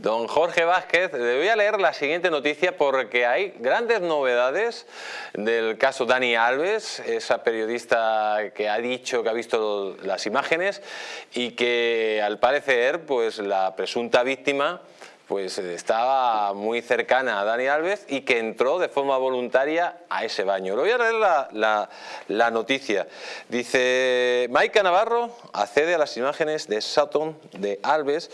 Don Jorge Vázquez, le voy a leer la siguiente noticia porque hay grandes novedades del caso Dani Alves, esa periodista que ha dicho que ha visto las imágenes y que al parecer pues la presunta víctima pues estaba muy cercana a Dani Alves y que entró de forma voluntaria a ese baño. Le voy a leer la, noticia. Dice, Maika Navarro accede a las imágenes de Sutton, de Alves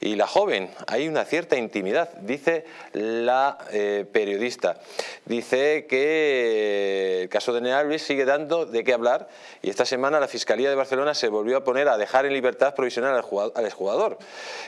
y la joven. Hay una cierta intimidad, dice la eh, periodista. Dice que el caso de Dani Alves sigue dando de qué hablar y esta semana la Fiscalía de Barcelona se volvió a poner a dejar en libertad provisional al, exjugador.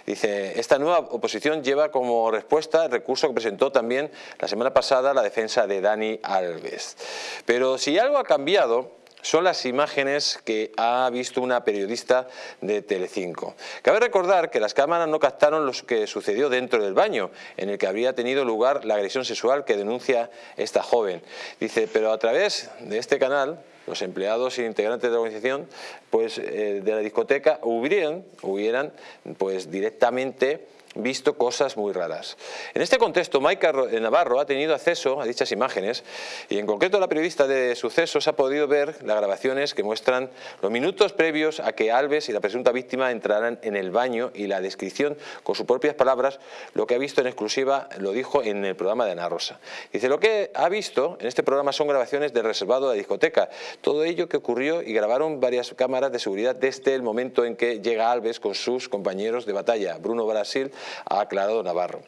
Dice, esta nueva oposición lleva como respuesta el recurso que presentó también la semana pasada la defensa de Dani Alves. Pero si algo ha cambiado son las imágenes que ha visto una periodista de Telecinco. Cabe recordar que las cámaras no captaron lo que sucedió dentro del baño, en el que habría tenido lugar la agresión sexual que denuncia esta joven. Dice, pero a través de este canal, los empleados e integrantes de la organización pues, eh, de la discoteca hubieran, hubieran pues, directamente visto cosas muy raras. En este contexto, Maika Navarro ha tenido acceso a dichas imágenes y en concreto la periodista de sucesos ha podido ver las grabaciones que muestran los minutos previos a que Alves y la presunta víctima entraran en el baño y la descripción con sus propias palabras, lo que ha visto en exclusiva lo dijo en el programa de Ana Rosa. Dice, lo que ha visto en este programa son grabaciones del reservado de la discoteca, todo ello que ocurrió y grabaron varias cámaras de seguridad desde el momento en que llega Alves con sus compañeros de batalla, Bruno Brasil, ha aclarado Navarro.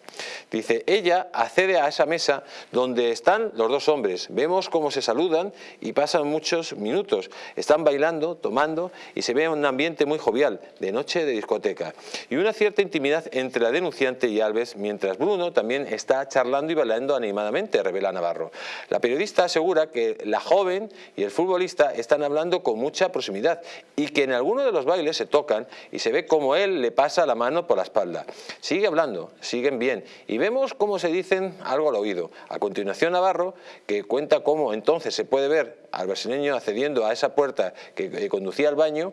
Dice, ella accede a esa mesa donde están los dos hombres, vemos cómo se saludan y pasan muchos minutos, están bailando, tomando y se ve un ambiente muy jovial, de noche de discoteca, y una cierta intimidad entre la denunciante y Alves, mientras Bruno también está charlando y bailando animadamente, revela Navarro. La periodista asegura que la joven y el futbolista están hablando con mucha proximidad y que en alguno de los bailes se tocan y se ve como él le pasa la mano por la espalda. Sigue hablando, siguen bien y vemos cómo se dicen algo al oído. A continuación Navarro, que cuenta cómo entonces se puede ver al brasileño accediendo a esa puerta que, conducía al baño,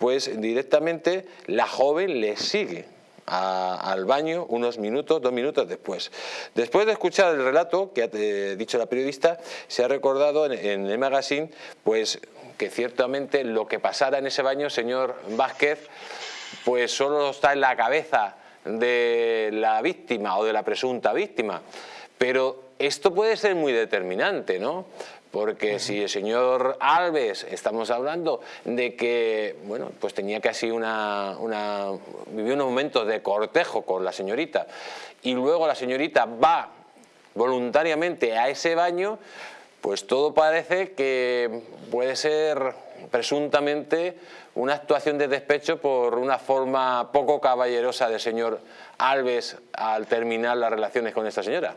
pues directamente la joven le sigue al baño unos minutos, dos minutos después. Después de escuchar el relato que ha eh, dicho la periodista, se ha recordado en, el magazine pues, que ciertamente lo que pasara en ese baño, señor Vázquez, pues solo está en la cabeza de la víctima o de la presunta víctima. Pero esto puede ser muy determinante, ¿no? Porque si el señor Alves, estamos hablando de que, bueno, pues tenía casi una, una, vivió unos momentos de cortejo con la señorita y luego la señorita va voluntariamente a ese baño, pues todo parece que puede ser presuntamente una actuación de despecho por una forma poco caballerosa del señor Alves al terminar las relaciones con esta señora.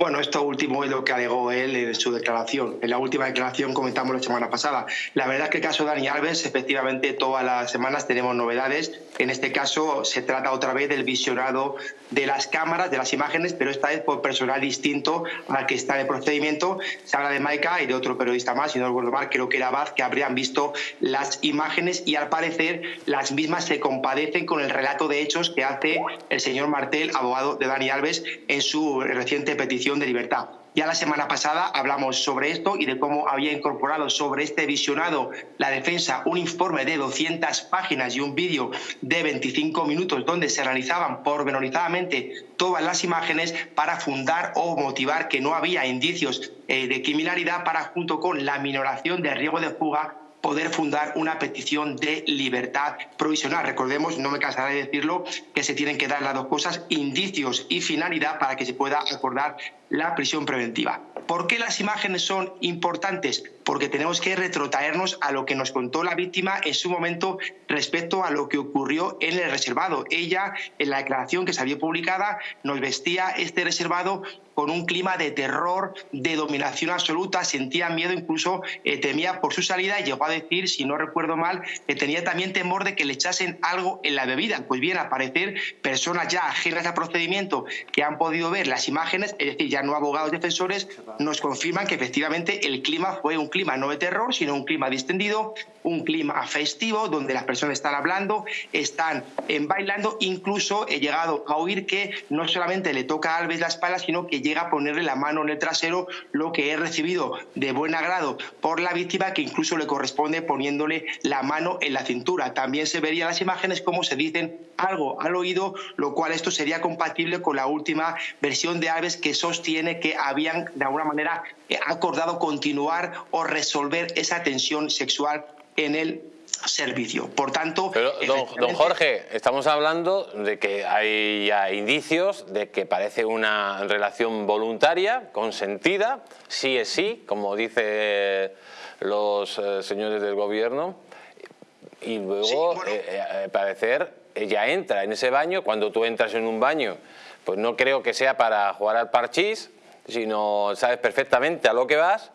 Bueno, esto último es lo que alegó él en su declaración. En la última declaración comentamos la semana pasada. La verdad es que el caso de Dani Alves, efectivamente, todas las semanas tenemos novedades. En este caso se trata otra vez del visionado de las cámaras, de las imágenes, pero esta vez por personal distinto al que está en el procedimiento. Se habla de Maika y de otro periodista más, si no recuerdo mal, creo que era Baz, que habrían visto las imágenes y al parecer las mismas se compadecen con el relato de hechos que hace el señor Martel, abogado de Dani Alves, en su reciente petición de libertad. Ya la semana pasada hablamos sobre esto y de cómo había incorporado sobre este visionado la defensa un informe de 200 páginas y un vídeo de 25 minutos donde se realizaban pormenorizadamente todas las imágenes para fundar o motivar que no había indicios eh, de criminalidad para junto con la minoración de riesgo de fuga poder fundar una petición de libertad provisional. Recordemos, no me cansaré de decirlo, que se tienen que dar las dos cosas, indicios y finalidad para que se pueda acordar la prisión preventiva. ¿Por qué las imágenes son importantes? Porque tenemos que retrotraernos a lo que nos contó la víctima en su momento respecto a lo que ocurrió en el reservado. Ella, en la declaración que salió publicada, nos vestía este reservado con un clima de terror, de dominación absoluta, sentía miedo, incluso eh, temía por su salida y llegó a decir, si no recuerdo mal, que tenía también temor de que le echasen algo en la bebida. Pues bien, al parecer, personas ya ajenas al procedimiento que han podido ver las imágenes, es decir, ya no abogados defensores, nos confirman que efectivamente el clima fue un clima clima no de terror, sino un clima distendido, un clima festivo, donde las personas están hablando, están eh, bailando, incluso he llegado a oír que no solamente le toca a Alves la espalda, sino que llega a ponerle la mano en el trasero, lo que he recibido de buen agrado por la víctima, que incluso le corresponde poniéndole la mano en la cintura. También se verían las imágenes como se dicen algo al oído, lo cual esto sería compatible con la última versión de Alves que sostiene que habían de alguna manera acordado continuar o resolver esa tensión sexual en el servicio. Por tanto... Pero, don, Jorge, estamos hablando de que hay ya indicios de que parece una relación voluntaria, consentida, sí es sí, como dicen los eh, señores del gobierno, y luego, eh, eh, parecer, ella entra en ese baño, cuando tú entras en un baño, pues no creo que sea para jugar al parchís, sino sabes perfectamente a lo que vas,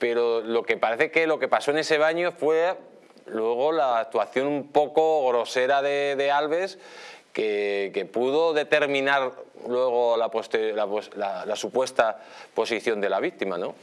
pero lo que parece que lo que pasó en ese baño fue luego la actuación un poco grosera de, Alves, que, pudo determinar luego la, la, supuesta posición de la víctima, ¿no?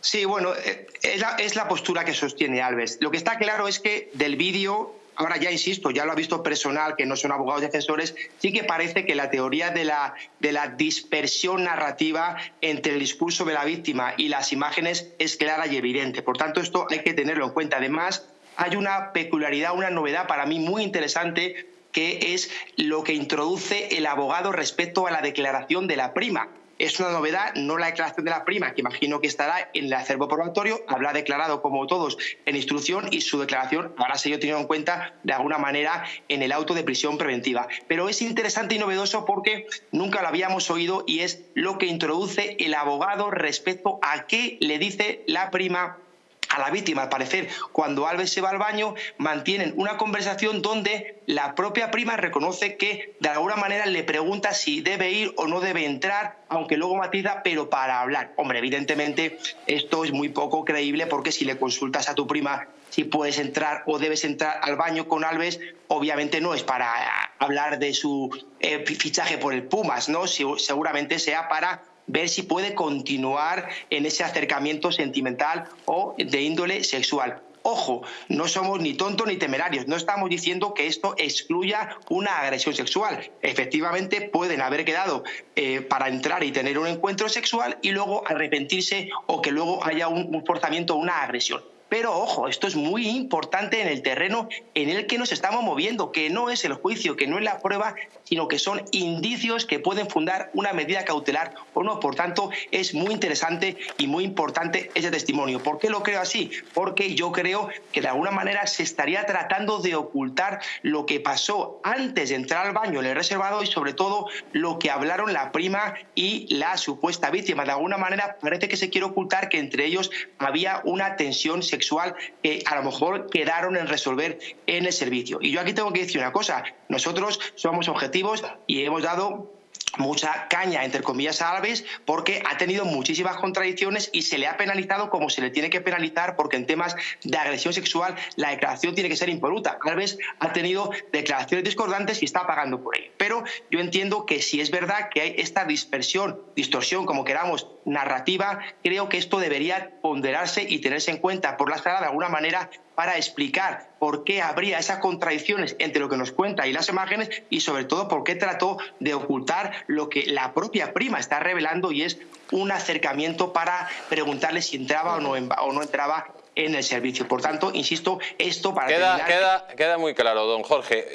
Sí, bueno, eh, es la, postura que sostiene Alves. Lo que está claro es que del vídeo ahora ya insisto, ya lo ha visto personal, que no son abogados defensores, sí que parece que la teoría de la, de la dispersión narrativa entre el discurso de la víctima y las imágenes es clara y evidente. Por tanto, esto hay que tenerlo en cuenta. Además, hay una peculiaridad, una novedad para mí muy interesante, que es lo que introduce el abogado respecto a la declaración de la prima. Es una novedad, no la declaración de la prima, que imagino que estará en el acervo probatorio, habrá declarado como todos en instrucción y su declaración habrá sido tenido en cuenta de alguna manera en el auto de prisión preventiva. Pero es interesante y novedoso porque nunca lo habíamos oído y es lo que introduce el abogado respecto a qué le dice la prima a la víctima. Al parecer, cuando Alves se va al baño, mantienen una conversación donde la propia prima reconoce que de alguna manera le pregunta si debe ir o no debe entrar, aunque luego matiza, pero para hablar. Hombre, evidentemente esto es muy poco creíble porque si le consultas a tu prima si puedes entrar o debes entrar al baño con Alves, obviamente no es para hablar de su eh, fichaje por el Pumas, ¿no? seguramente sea para ver si puede continuar en ese acercamiento sentimental o de índole sexual. Ojo, no somos ni tontos ni temerarios, no estamos diciendo que esto excluya una agresión sexual. Efectivamente, pueden haber quedado eh, para entrar y tener un encuentro sexual y luego arrepentirse o que luego haya un, un forzamiento o una agresión. Pero ojo, esto es muy importante en el terreno en el que nos estamos moviendo, que no es el juicio, que no es la prueba, sino que son indicios que pueden fundar una medida cautelar o no. Por tanto, es muy interesante y muy importante ese testimonio. ¿Por qué lo creo así? Porque yo creo que de alguna manera se estaría tratando de ocultar lo que pasó antes de entrar al baño en el reservado y sobre todo lo que hablaron la prima y la supuesta víctima. De alguna manera parece que se quiere ocultar que entre ellos había una tensión sexual que a lo mejor quedaron en resolver en el servicio. Y yo aquí tengo que decir una cosa, nosotros somos objetivos y hemos dado mucha caña, entre comillas, a Alves, porque ha tenido muchísimas contradicciones y se le ha penalizado como se le tiene que penalizar, porque en temas de agresión sexual la declaración tiene que ser impoluta. Alves ha tenido declaraciones discordantes y está pagando por ello. Pero yo entiendo que si es verdad que hay esta dispersión, distorsión, como queramos, narrativa, creo que esto debería ponderarse y tenerse en cuenta por la sala de alguna manera para explicar por qué habría esas contradicciones entre lo que nos cuenta y las imágenes y sobre todo por qué trató de ocultar lo que la propia prima está revelando y es un acercamiento para preguntarle si entraba o no, o no entraba en el servicio. Por tanto, insisto, esto para queda, queda, queda muy claro, don Jorge.